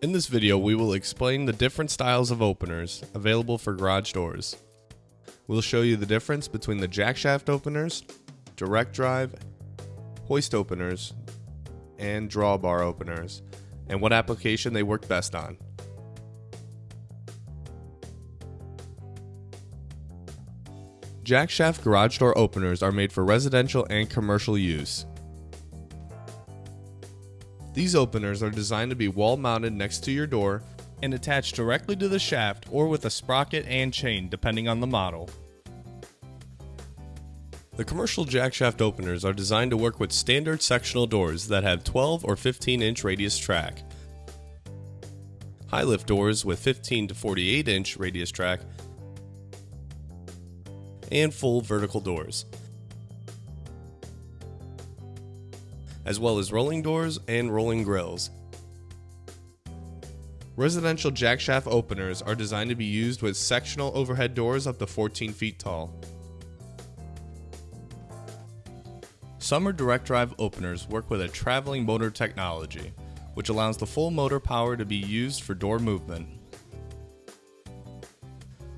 In this video, we will explain the different styles of openers available for garage doors. We'll show you the difference between the jack shaft openers, direct drive, hoist openers, and drawbar openers, and what application they work best on. Jack shaft garage door openers are made for residential and commercial use. These openers are designed to be wall mounted next to your door and attached directly to the shaft or with a sprocket and chain depending on the model. The commercial jack shaft openers are designed to work with standard sectional doors that have 12 or 15 inch radius track. High lift doors with 15 to 48 inch radius track and full vertical doors. As well as rolling doors and rolling grills. Residential jackshaft openers are designed to be used with sectional overhead doors up to 14 feet tall. Sommer direct drive openers work with a traveling motor technology, which allows the full motor power to be used for door movement.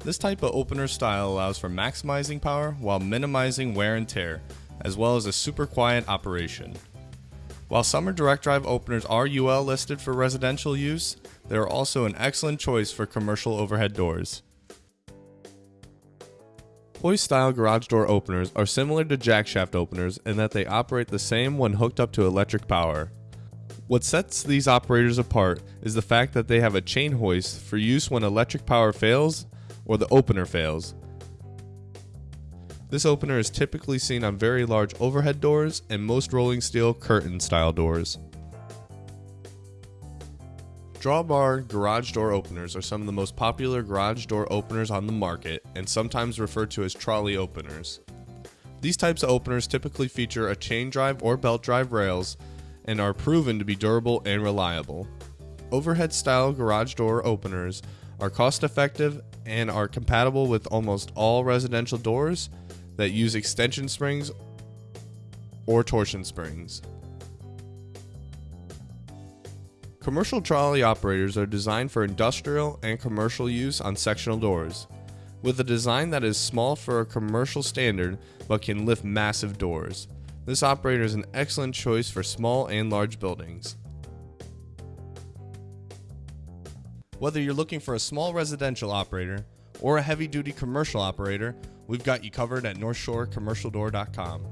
This type of opener style allows for maximizing power while minimizing wear and tear, as well as a super quiet operation. While Sommer direct drive openers are UL listed for residential use, they are also an excellent choice for commercial overhead doors. Hoist style garage door openers are similar to jackshaft openers in that they operate the same when hooked up to electric power. What sets these operators apart is the fact that they have a chain hoist for use when electric power fails or the opener fails, this opener is typically seen on very large overhead doors and most rolling steel curtain style doors. Drawbar garage door openers are some of the most popular garage door openers on the market and sometimes referred to as trolley openers. These types of openers typically feature a chain drive or belt drive rails and are proven to be durable and reliable. Overhead style garage door openers are cost effective and are compatible with almost all residential doors that use extension springs or torsion springs. Commercial trolley operators are designed for industrial and commercial use on sectional doors, with a design that is small for a commercial standard but can lift massive doors. This operator is an excellent choice for small and large buildings. Whether you're looking for a small residential operator or a heavy duty commercial operator, we've got you covered at NorthshoreCommercialDoor.com.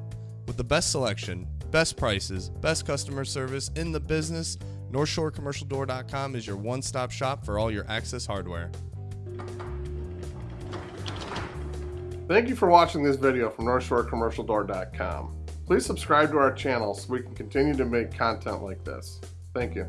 With the best selection, best prices, best customer service in the business, NorthshoreCommercialDoor.com is your one stop shop for all your access hardware. Thank you for watching this video from NorthshoreCommercialDoor.com. Please subscribe to our channel so we can continue to make content like this. Thank you.